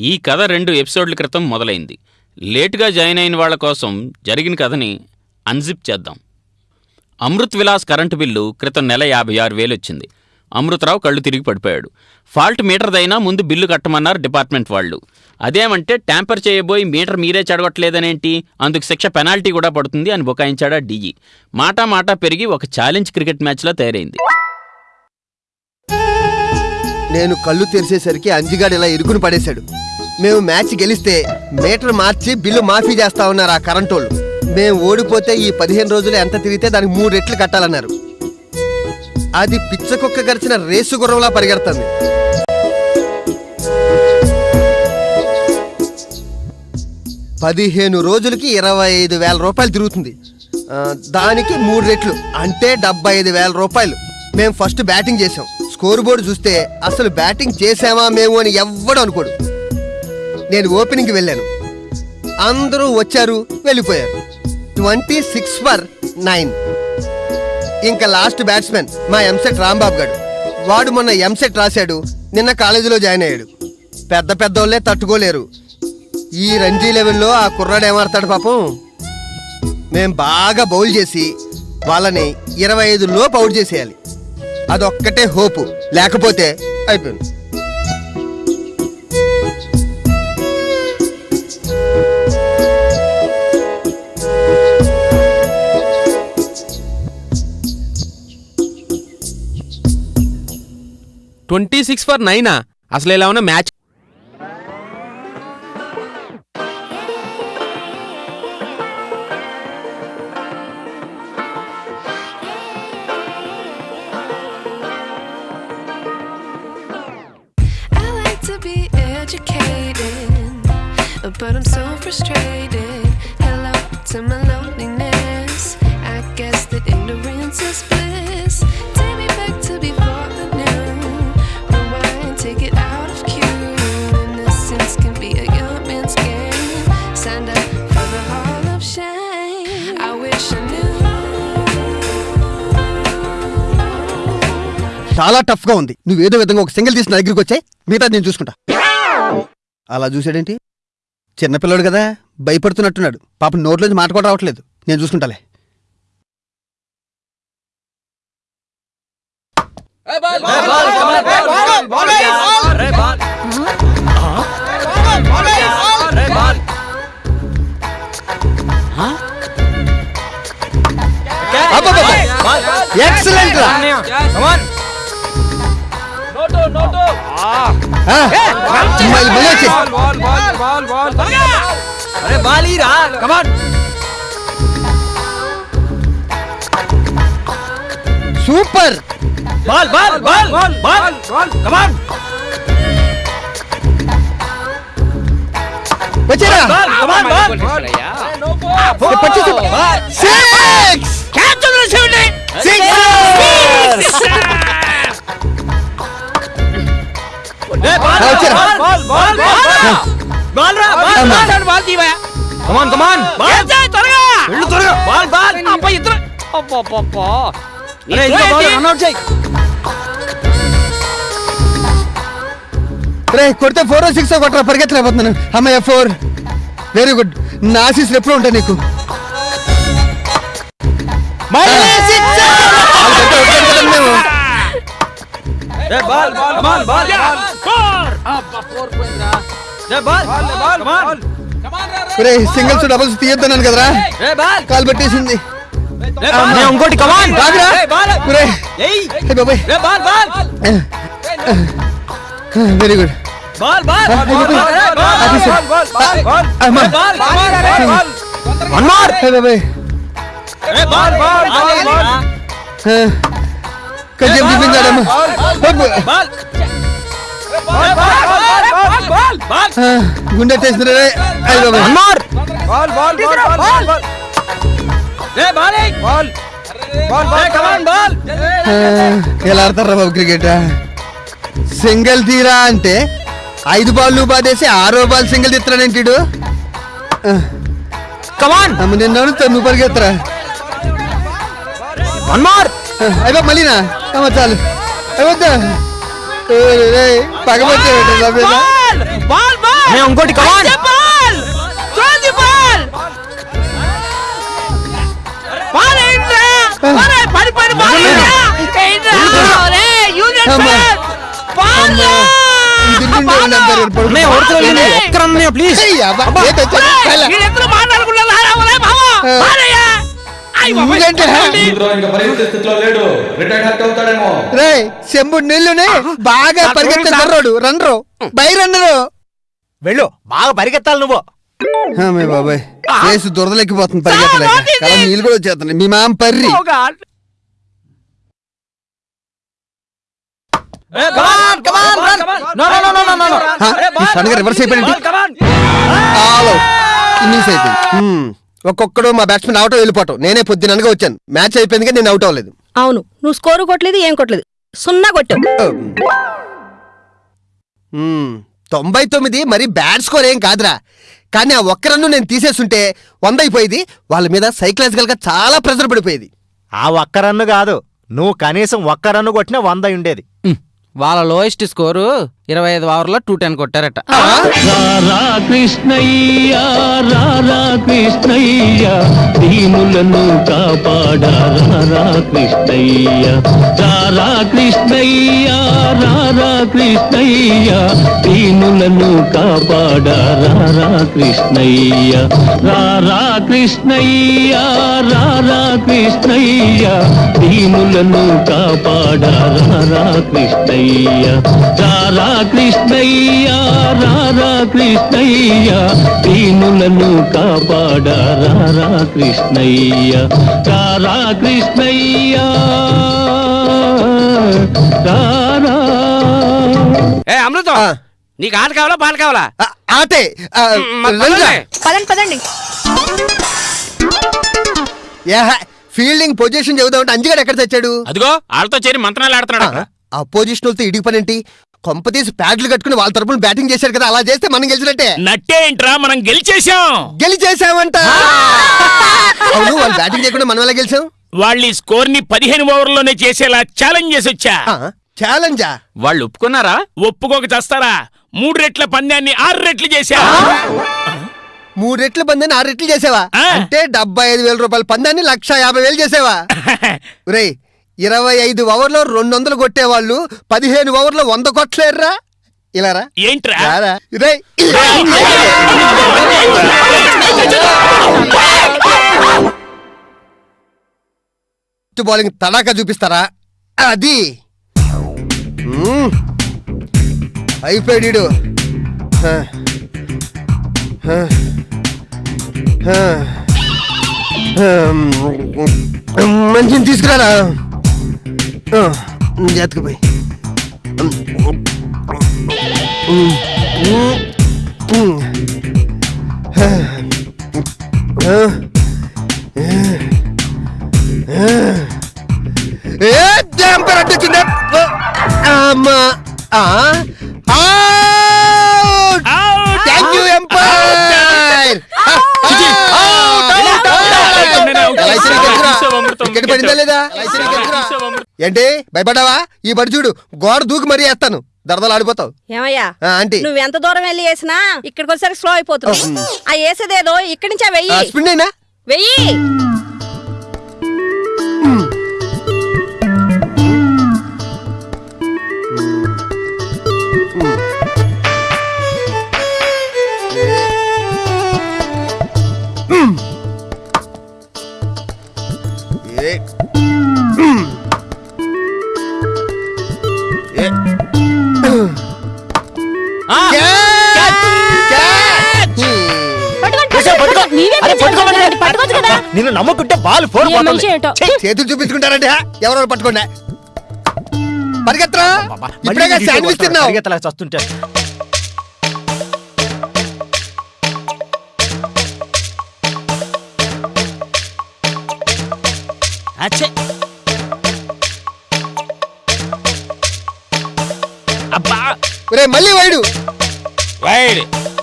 ఈ కథ రెండు ఎపిసోడ్ల క్రితం మొదలైంది. లేటుగా జాయిన్ అయిన వాళ్ళ కోసం జరిగిన కథని అన్జిప్ చేద్దాం. అమృత్ విలాస్ కరెంటు బిల్లు క్రితం నెల యాభై ఆరు వేలు వచ్చింది. అమృతరావు కళ్ళు తిరిగి పడిపోయాడు. ఫాల్ట్ మీటర్దైనా ముందు బిల్లు కట్టమన్నారు డిపార్ట్మెంట్ వాళ్ళు. అదేమంటే ట్యాంపర్ చేయబోయి మీటర్ మీరే చెడగొట్టలేదనేంటి అందుకు శిక్ష పెనాల్టీ కూడా పడుతుంది అని బుకాయించాడా డీజీ. మాటా మాటా పెరిగి ఒక ఛాలెంజ్ క్రికెట్ మ్యాచ్లా తయారైంది. నేను కళ్ళు తెరిచేసరికి అంజిగాడు ఇలా ఇరుకుని పడేశాడు. మేము మ్యాచ్ గెలిస్తే మీటర్ మార్చి బిల్లు మాఫీ చేస్తా ఉన్నారు ఆ కరెంటోళ్ళు మేము ఓడిపోతే ఈ పదిహేను రోజులు ఎంత తిరిగితే దానికి మూడు రెట్లు కట్టాలన్నారు. అది పిచ్చకుక్క గడిచిన రేసు గుర్రంలా పరిగెడుతుంది. పదిహేను రోజులకి ఇరవై ఐదు వేల రూపాయలు తిరుగుతుంది. ఆ, దానికి మూడు రెట్లు అంటే డెబ్బై ఐదు వేల రూపాయలు. మేము ఫస్ట్ బ్యాటింగ్ చేసాం స్కోర్ బోర్డు చూస్తే అసలు బ్యాటింగ్ చేసామా మేము అని ఎవ్వడు అనుకోడు. నేను ఓపెనింగ్కి వెళ్ళాను. అందరూ వచ్చారు వెళ్ళిపోయారు. Twenty six for nine. ఇంకా లాస్ట్ బ్యాట్స్మెన్ మా ఎంసెట్ రాంబాబు గారు వాడు మొన్న ఎంసెట్ రాశాడు నిన్న కాలేజీలో జాయిన్ అయ్యాడు. పెద్ద పెద్దోళ్ళే తట్టుకోలేరు. ఈ రంజీ లెవెల్లో ఆ కుర్రాడు ఏమాడతాడు పాపం? మేం బాగా బౌల్ చేసి వాళ్ళని ఇరవై ఐదు లోపు అవుట్ చేసేయాలి. అదొక్కటే హోపు. లేకపోతే అయిపోయింది. ట్వంటీ సిక్స్ ఫర్ నైనా అసలు ఎలా ఉన్నా match I like to be educated, but I'm so frustrated. Hello to my loneliness. I guess that ignorance is చాలా టఫ్గా ఉంది నువ్వేదో విధంగా ఒక సింగిల్ తీసిన దగ్గరికి వచ్చాయి మిగతా నేను చూసుకుంటా అలా చూసాడేంటి చిన్నపిల్లడు కదా భయపడుతున్నట్టున్నాడు పాప నోట్లోంచి మాట కూడా రావట్లేదు నేను చూసుకుంటాలే ఎక్సలెంట్ बाल बाल बाल बाल बाल बाल अरे बॉल। ही रहा कम ऑन बाल बाल बाल बाल बाल बाल। कम ऑन बचेरा बाल ऑन बाल। पच्चीस सिक्स। क्या तुमने छोड़े सिक्स। కమాన్ కమాన్ రే కొడితే ఫోర్ సిక్స్ కొట్టరా. పరిగెత్తలేకపోతున్నాను. అమ్మయ్య ఫోర్ వెరీ గుడ్ నా ఆశీస్సులు ఎప్పుడు ఉంటాయి నీకు. వాళ్ళు కొట్టే కొట్టారు కదా మేము. రే సింగిల్స్ డబుల్స్ తీయొద్దన్నాను కదరా కాలు పట్టేసింది ఇంకోటి కమాన్ రాగురా రే బాబాయ్ వెరీ గుడ్ గుండె టేసిన రే అయ్య బాబాయ్ వన్ మోర్ ఆ, ఎలా ఆడతారా బాబు క్రికెట్ సింగిల్ తీరా అంటే ఐదు బాల్ బాధేసి ఆరో బాల్ సింగిల్ తీస్తున్నాడేంటి వీడు? కమాన్ నిన్న నువ్వు పరిగెత్తరా వన్ మోర్ అయిపో మళ్ళీనా? చాలు. అయిపోద్దా పగబట్టే బాల్ బాల్ నేను ఇంకోటి కమాన్ ఒక్కరన్నయ్య ప్లీజ్ ఏయ్, నీళ్ళునే బాగా బై రన్నరు వెళ్ళు. బాగా పరిగెత్తాలి నువ్వు. బాబాయ్. చేసి దురదలెక్కిపోతుంది పరిగెత్తలేక. నీళ్ళు కూడా వచ్చేస్తున్నాయి. మీ మామ పర్రి. రివర్స్ అయిపోయింది ఆలో. ఇన్నింగ్స్ అయిపోయింది. హ్మ్. ఒక్కొక్కడు మా బ్యాట్స్మెన్ అవుట్ వెళ్ళిపోవటం. నేనే పొద్దుననగా వచ్చాను. మ్యాచ్ అయిపోయింది కానీ నేను అవుట్ అవ్వలేదు. అవును. నువ్వు స్కోరు కొట్టలేదు ఏం కొట్టలేదు. సున్నా కొట్టు హ్మ్. తొంభై తొమ్మిది మరి బ్యాట్ స్కోర్ ఏం కాదురా. కానీ ఆ ఒక్క రన్ను నేను తీసేస్తుంటే వంద అయిపోయేది వాళ్ళ మీద సైకలాజికల్గా చాలా ప్రెజర్ పడిపోయేది. ఆ ఒక్క రన్ను కాదు. నువ్వు కనీసం ఒక్క రన్ను కొట్టినా వంద ఉండేది. వాళ్ళ లోయెస్ట్ స్కోరు ఇరవై ఐదు ఓవర్లో టూ టెన్ కొట్టారట. రారా కృష్ణయ్య రారా కృష్ణయ్య దీనులను కాపాడా రారా కృష్ణయ్య. రారా కృష్ణయ్య రారా కృష్ణయ్య దీనులను కాపాడా రారా కృష్ణయ్య. రారా కృష్ణయ్య రారా కృష్ణయ్య దీనులను కాపాడా రారా కృష్ణయ్య. రారా కృష్ణయ్య రారా కృష్ణయ్య దీనులను కాపాడా రారా కృష్ణయ్య రారా కృష్ణయ్య. రారా. ఏ అమృతం. నీకు ఆట కావాలా పాట కావాలా? ఆటే. పదండి. పదండి ఫీల్డింగ్ పొజిషన్ చెబుదామంటే అంజిగాడు ఎక్కడ తెచ్చాడు? అదిగో వాళ్ళతో చేరి మంత్రాలు ఆడుతున్నాడు. అపోజిషన్ వాళ్ళతో ఇడిగి పనేంటి కొంప తీసి ప్యాడ్లు కట్టుకుని వాళ్ళ తరపున బ్యాటింగ్ చేశారు కదా అలా చేస్తే మనం గెలిచినట్టే. నట్టేంట్రా మనం గెలిచేశాం. గెలిచేసామంట అవును వాళ్ళు బ్యాటింగ్ చేయకుండా మనం ఎలా గెలిచాం? వాళ్ళ ఈ స్కోర్ని పదిహేను ఓవర్లోనే చేసేలా ఛాలెంజ్ చేసి వచ్చా ఛాలెంజా వాళ్ళు ఒప్పుకున్నారా? ఒప్పుకోక చేస్తారా? మూడు రెట్ల పందాన్ని ఆరు రెట్లు చేశా మూడు రెట్ల పందాన్ని ఆరు రెట్లు చేసావా. అంటే డెబ్బై ఐదు వేల రూపాయల పందాన్ని లక్ష యాభై వేలు చేసావా రే ఇరవై ఐదు ఓవర్లో రెండు వందలు కొట్టేవాళ్ళు పదిహేను ఓవర్లో వంద కొట్టలేరురా ఇలా రా ఏంట్రా రారా. రేయ్. బౌలింగ్ తడాకా చూపిస్తారా అది మ్మ్. అయిపోయాడు ఈడు. హ. హ. హ. హమ్. మంచిని తీసుకురారా ఆ, జాతకపోయి ఏ ఏంటి? భయపడ్డావా? ఈ బడి చూడు గోడ దూకి మరీ వేస్తాను. దరదలు ఆడిపోతావు. ఏమయ్యా? ఆంటీ. నువ్వు ఎంత దూరం వెళ్ళి వేసినా ఇక్కడికి వచ్చేసరికి స్లో అయిపోతుంది. ఆ. వేసేదేదో ఇక్కడి నుంచే వెయ్యి. అయినా? వెయ్యి. ఫోర్ చేతులు చూపించుకుంటారంటే ఎవరెవరు పట్టుకోండి. పరిగెత్తరా? ఇప్పుడే శాండ్విచ్ తిన్నావు. పరిగెత్తలా చస్తుంటే. అబ్బా. రే మళ్ళీ వైడు. వైడ్.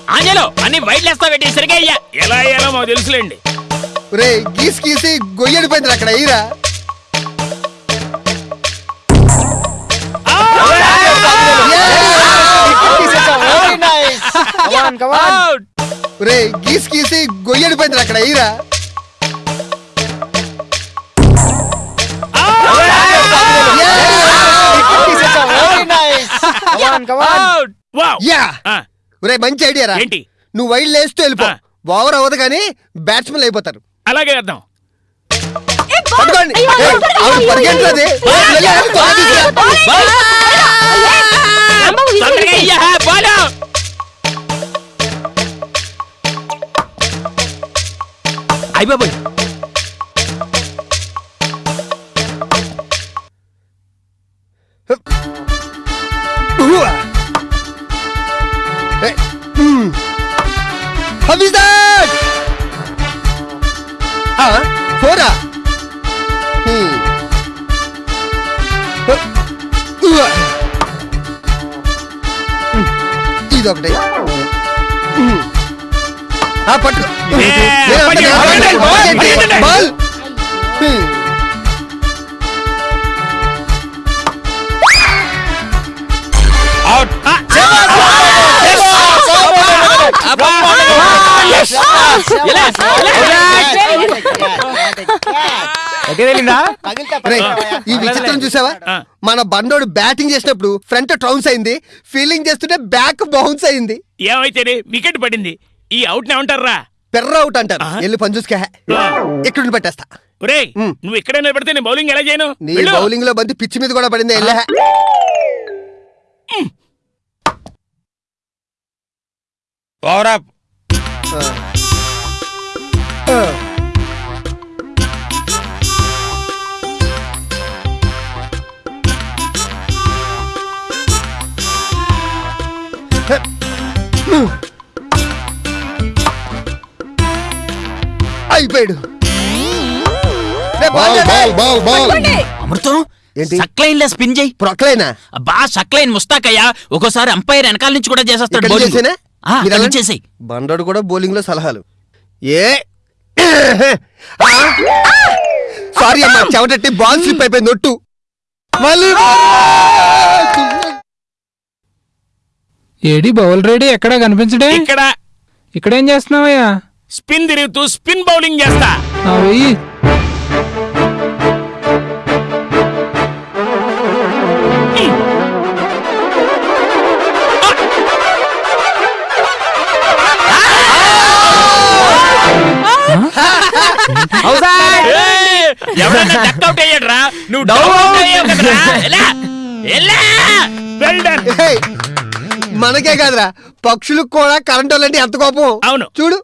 ఆంజలో అన్ని వైట్ లేస్తా పెట్టి సరిగా అయ్యా. ఎలా అయ్యాలో మాకు తెలుసులేండి. రే గీసి గీసి గొయ్యడిపోయింది అక్కడ అయ్యిరా రే గీసి గీసి గొయ్యడిపోయింది అక్కడ ఎయిరా వావ్ యా. ఆ, రే మంచి ఐడియా రా నువ్వు వైల్డ్ లేస్తూ వెళ్ళిపో. ఓవర్ అవ్వదు కానీ బ్యాట్స్మెన్ అయిపోతారు. అలాగే వేద్దాం. పట్టుకోండి. ఏయ్, ఈ విచిత్రం చూసావా? ఆ. మన బండోడు బ్యాటింగ్ చేసినప్పుడు ఫ్రంట్ ట్రౌన్స్ అయింది. ఫీల్డింగ్ చేస్తుంటే బ్యాక్ బౌన్స్ అయింది. ఏమైతేనే వికెట్ పడింది. ఈ అవుట్ ఏమంటారా పెర్ర అవుట్ అంటారు. వెళ్ళి పని చూసుకే ఇక్కడ పెట్టేస్తా. ఒరేయ్ ఉమ్. నువ్వు ఇక్కడే నిలబడితే నేను బౌలింగ్ ఎలా చేయను? నీ. బౌలింగ్లో బంతి పిచ్చి మీద కూడా పడింది వెళ్ళా. Power up. రే. అమృతం ఏంటి? సక్లైన్ లా స్పిన్ చేయి. ప్రొక్లైనా అబ్బా సక్లైన్ ముస్తాకయ్యా. ఒక్కోసారి అంపైర్ వెనకాల నుంచి కూడా చేసేస్తాడు నుంచి చేసేయ్. బండోడు కూడా బౌలింగ్లో సలహాలు. ఏ? సారీ అమ్మా చెవటట్టి బాల్ స్లిప్ అయిపోయింది ఒట్టు. ఏడి బౌల్ రెడీ ఎక్కడ కనిపించడే? ఇక్కడ. ఇక్కడేం చేస్తున్నావయ్యా? స్పిన్ తిరుగుతూ స్పిన్ బౌలింగ్ చేస్తా. అయ్యాడ్రా? నువ్వు డౌన్ అవుట్ అయ్యావు కదరా? ఎలా ఎలా వెల్ డన్ ఏయ్, మనకే కాదురా. పక్షులకు కూడా కరెంట్ వాళ్ళంటే ఎంత కోపం? అవును. చూడు.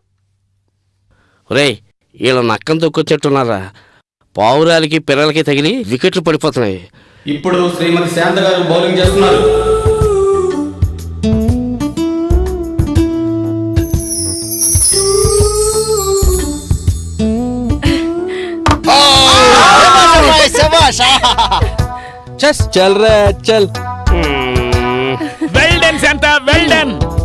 రేయ్ వీళ్ళ నక్కం తొక్కొచ్చేట్టున్నారా పావురాలకి పిల్లలకి తగిలి వికెట్లు పడిపోతున్నాయి. ఇప్పుడు శ్రీమతి శాంత గారు బౌలింగ్ చేస్తున్నారు. చెస్. చల్ రే చల్. Well done Shanta well done.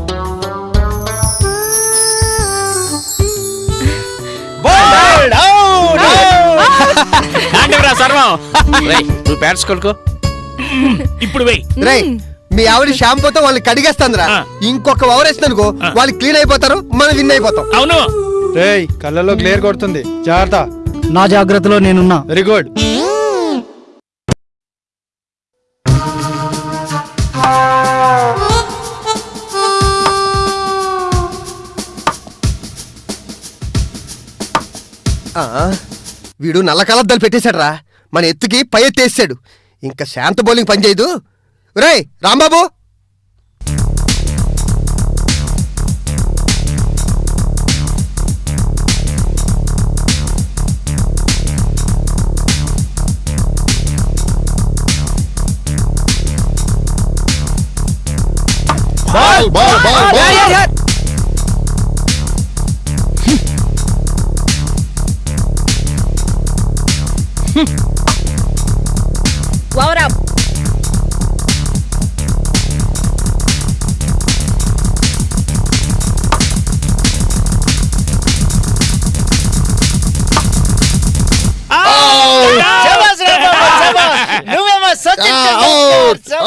కాండివరా సర్వం. రేయ్ నువ్వు బ్యాట్స్ కొడుకో ఇప్పుడు వెయ్. రేయ్ మీ ఆవిడ షాంపూతో వాళ్ళని కడిగేస్తాందిరా. ఆ. ఇంకొక ఓవర్ వేస్తుంది అనుకో ఆ. వాళ్ళు క్లీన్ అయిపోతారు మనం విన్ అయిపోతాం. అవును. రేయ్ కళ్ళలో గ్లేర్ కొడుతుంది. జాగ్రత్త. నా జాగ్రత్తలో నేనున్నా. వెరీ గుడ్ వీడు నల్ల కలద్దాలు పెట్టేశాడు రా మన ఎత్తుకి పై ఎత్తేసాడు ఇంకా శాంత బౌలింగ్ పనిచేయదు రేయ్ Rambabu! Ball. Ball ball ball.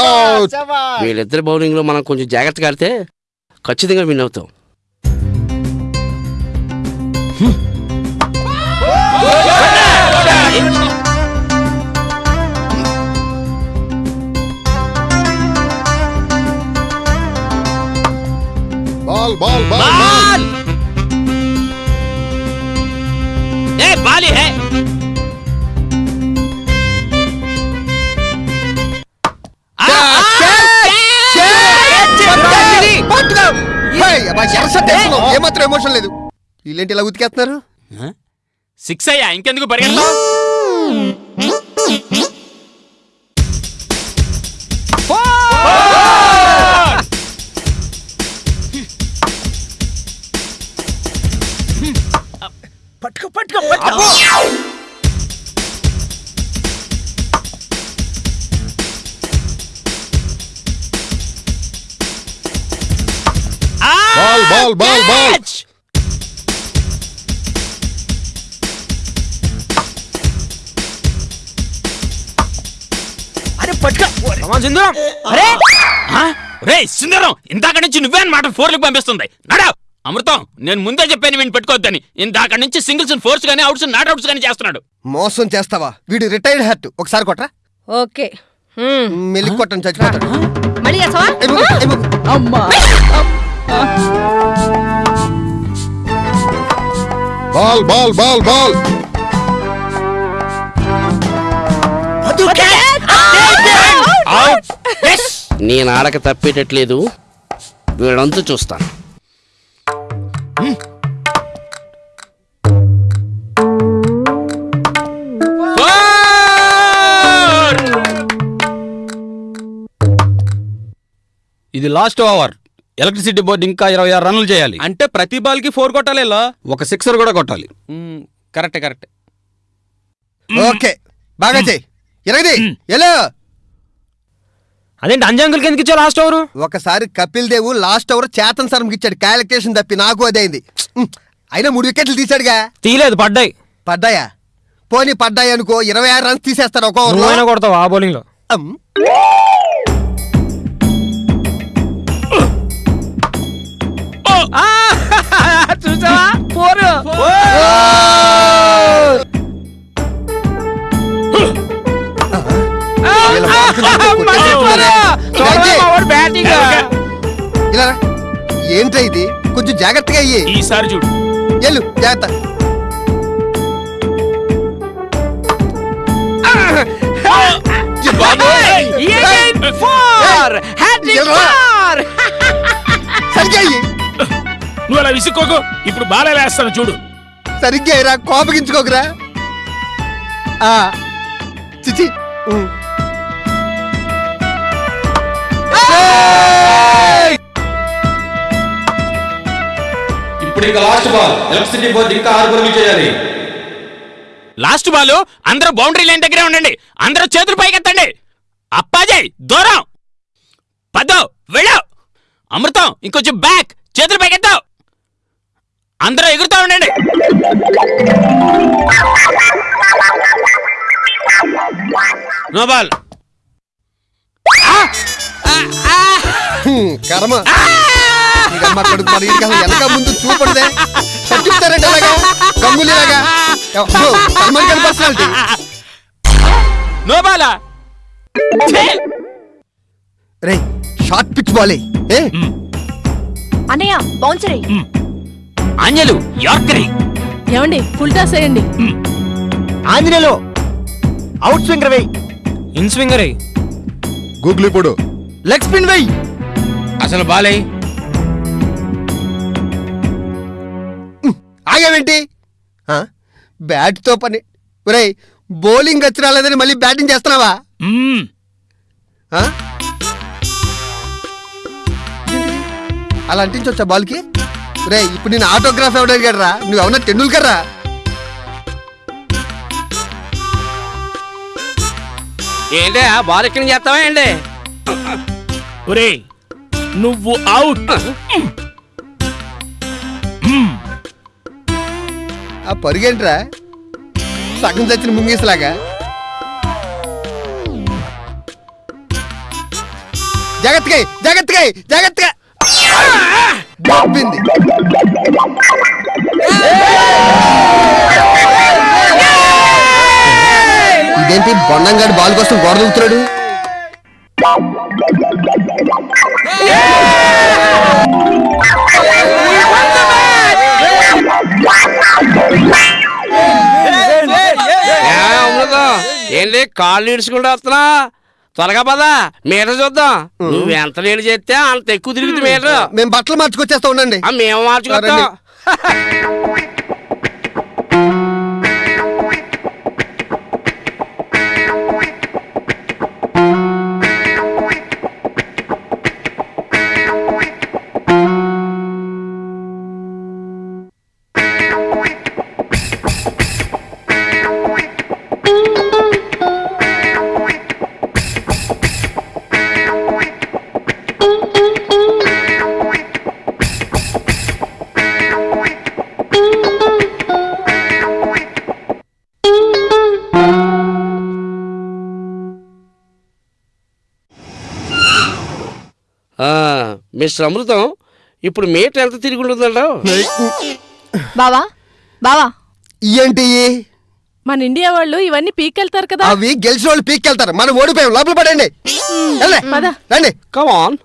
Out. వీళ్ళిద్దరు బౌలింగ్లో మనం కొంచెం జాగ్రత్తగా ఆడితే ఖచ్చితంగా విన్ అవుతాం. Ball ball. బాల్! ఏమాత్రం ఎమోషన్ లేదు. వీళ్ళేంటి ఇలా ఉతికేస్తున్నారు? సిక్స్ అయ్యా ఇంకెందుకు పరిగెడతావు? పట్టుకో పట్టుకో పట్టుకో. బాల్ బాల్ బాల్ అరే పట్టుకో. సింధూరం. అరే రే సుందరం ఇందాక నుంచి నువ్వే అన్నమాట ఫోర్లకు పంపిస్తుంది. నడా. అమృతం నేను ముందే చెప్పాను వీడిని పెట్టుకోవద్దని. ఇందాక నుంచి సింగిల్స్ ఫోర్స్ గానీ అవుట్స్ నాట్ అవుట్స్ గానీ చేస్తున్నాడు. మోసం చేస్తావా? వీడు రిటైర్డ్ హర్ట్ ఒకసారి కొట్రా. ఓకే. మెలికి కొట్టని చచ్చిపోతాడు మళ్ళీ చేస్తావా. అమ్మా. బాల్ బాల్ బాల్ బాల్ నేను ఆడక తప్పేటట్లేదు. వీడంతా చూస్తాను. ఇది లాస్ట్ ఓవర్ ఎలక్ట్రిసిటీ బోర్డు ఇంకా ఇరవై ఆరు రన్నులు చేయాలి. అంటే ప్రతి బాల్కి ఫోర్ కొట్టాలి ఇలా ఒక సిక్సర్ కూడా కొట్టాలి. Correct correct. ఓకే. బాగా చెయ్యి ఇరగది ఎలా అదేంటి అంజంకులకి ఎందుకు ఇచ్చావు లాస్ట్ ఓవర్ ఒకసారి కపిల్ దేవ్ లాస్ట్ ఓవర్ చేతన్ శర్మకి ఇచ్చాడు. క్యాలిక్యులేషన్ తప్పి నాకు అదే అయింది. ఉమ్, అయినా మూడు వికెట్లు తీశాడుగా. తీయలేదు పడ్డాయి. పడ్డాయా? పోనీ పడ్డాయి అనుకో ఇరవై ఆరు రన్స్ తీసేస్తాడు ఒక నువ్వైనా ఓవర్లో కొడతావు ఆ బౌలింగ్లో. అమ్. చూసావా ఫోర్ వీళ్ళ మార్కులు కొట్టేసేస్తున్నారే. ఇలాగే. బ్యాటింగ్ ఇలా రా. ఏంట్రా ఇది కొంచెం జాగ్రత్తగా అయ్యి ఈసారి చూడు ఎల్లు జాగ్రత్త ఈ బాబోయ్. ఫోర్ హ్యాట్రిక్ నువ్వు అలా విసుక్కోకు. ఇప్పుడు బాగా వేస్తాను చూడు. సరిగ్గా అయ్యిరా కోపగించుకోకురా. ఆ, చిచి ఉమ్. ఇప్పుడు ఇంకా లాస్ట్ బాల్ ఎలక్ట్రిసిటీ బోర్డు ఇంకా ఆరు పరుగులు చేయాలి. లాస్ట్ బాల్ అందరూ బౌండరీ లైన్ దగ్గరే ఉండండి. అందరూ చేతులు పైకెత్తండి. అప్పాజయ్ దూరం. పదో వెళ్ళావు అమృతం ఇంకొంచెం బ్యాక్ చేతులు పైకెత్తావు అందరూ ఎగురుతా ఉండండి. కర్మ. వెనక ముందు చూపడదే అలాగా గంగులీలాగా. పర్సనాలిటీ నోబాలా? రే షార్ట్ పిచ్ బాలే. ఏ? అన్నయ్య బౌన్సరీ ఆంజలు యార్కరీ. ఏమండి ఫుల్ టాస్ వేయండి. ఆంజనేయులు అవుట్ స్వింగర్ వెయ్యి ఇన్ స్వింగర్. గూగుల్ ఇప్పుడు లెగ్ స్పిన్ వెయ్యి అసలు బాలే. ఆగావేంటి? ఆ? బ్యాట్తో పని. ఒరేయ్ బౌలింగ్ వచ్చి రాలేదని మళ్ళీ బ్యాటింగ్ చేస్తున్నావా? ఆ? అలా అంటించవచ్చా బాల్కి? రే ఇప్పుడు నేను ఆటోగ్రాఫ్ ఎవడు అడిగాడు రా నువ్వు అవునా టెండూల్కర్ రా ఏంటి బాల్ ఎక్కడ చేస్తావా ఏంటి? ఒరే నువ్వు అవుట్ ఆ పరుగేంట్రా? సగం చచ్చిన ముంగీసలాగా. జాగ్రత్తగా జాగ్రత్తగా జాగ్రత్తగా. బాగుంది ఇదేంటి బొండంగాడు బాల్ కోసం గోడ దూకుతున్నాడు ఏంటి కాళ్ళు ఇడుచుకుంటూ వస్తున్నా త్వరగా పదా మీటర్ చూద్దాం. నువ్వు ఎంత నీళ్ళు చేస్తే అంత ఎక్కువ తిరుగుతుంది మీటర్. మేము. బట్టలు మార్చుకొచ్చేస్తా ఉండండి. మేము మార్చుకొస్తాం. మిస్టర్ అమృతం ఇప్పుడు మీటర్ ఎంత తిరిగి ఉంటుందంటావు బావా బావా. ఏంటి? మన ఇండియా వాళ్ళు ఇవన్నీ పీకెళ్తారు కదా. అవి గెలిచిన వాళ్ళు పీక్కెళ్తారు మనం ఓడిపోయాం. లోపల పడండి. రండి. కమాన్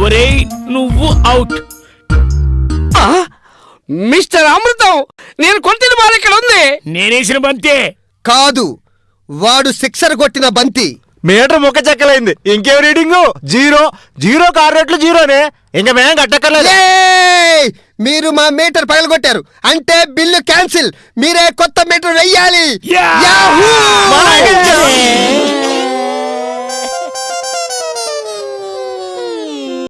ఒరేయ్ నువ్వు అవుట్ మిస్టర్ అమృతం నేను కొట్టిన బాల్ ఇక్కడ ఉంది. నేనేసిన బంతే. కాదు. వాడు సిక్సర్ కొట్టిన బంతి. మీటర్ ముక్క చెక్కలైంది. ఇంకేం రీడింగ్? జీరో. జీరో కారు రేట్లు జీరోనే. ఇంకా మేం కట్టక్కర్లేదు! మీరు మా మీటర్ పగలగొట్టారు. అంటే బిల్లు క్యాన్సిల్. మీరే కొత్త మీటర్ వెయ్యాలి. యాహూ!